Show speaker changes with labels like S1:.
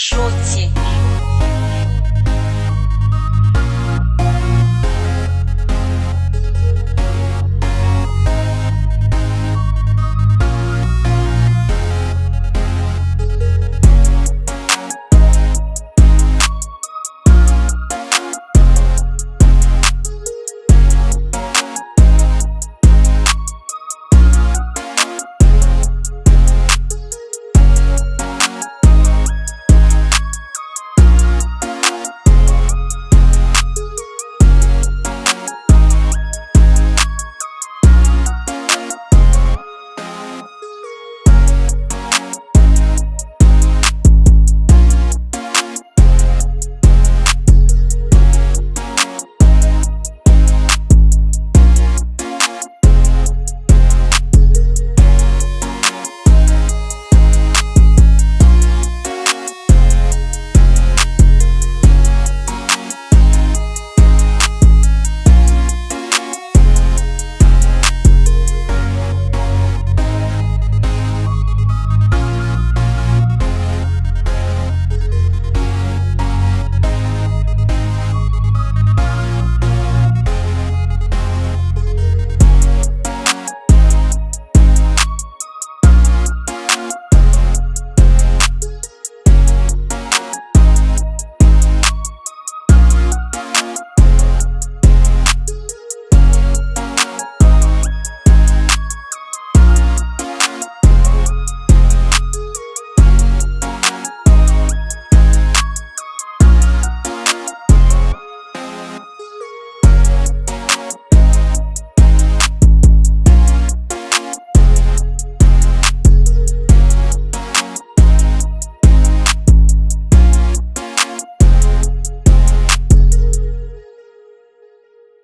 S1: 说起。